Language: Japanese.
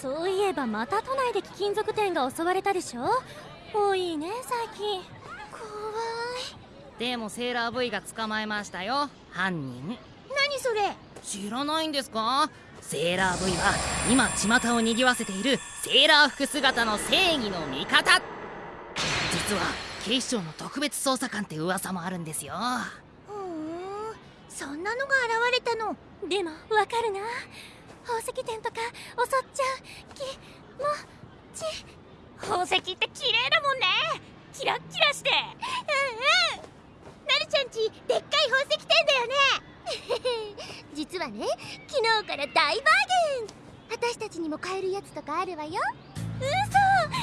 そういえばまた都内で貴金属店が襲われたでしょ？多いね最近。怖い。でもセーラー V が捕まえましたよ犯人。何それ？知らないんですか？セーラー V は今巷を賑わせているセーラー服姿の正義の味方。実は警視庁の特別捜査官って噂もあるんですよ。ふーんそんなのが現れたの。でもわかるな宝石店とか襲っちゃう。きもち宝石って綺麗だもんね。キラッキラして。うんうん。なるちゃんちでっかい宝石店だよね。実はね昨日から大バーゲン。私たちにも買えるやつとかあるわよ。嘘。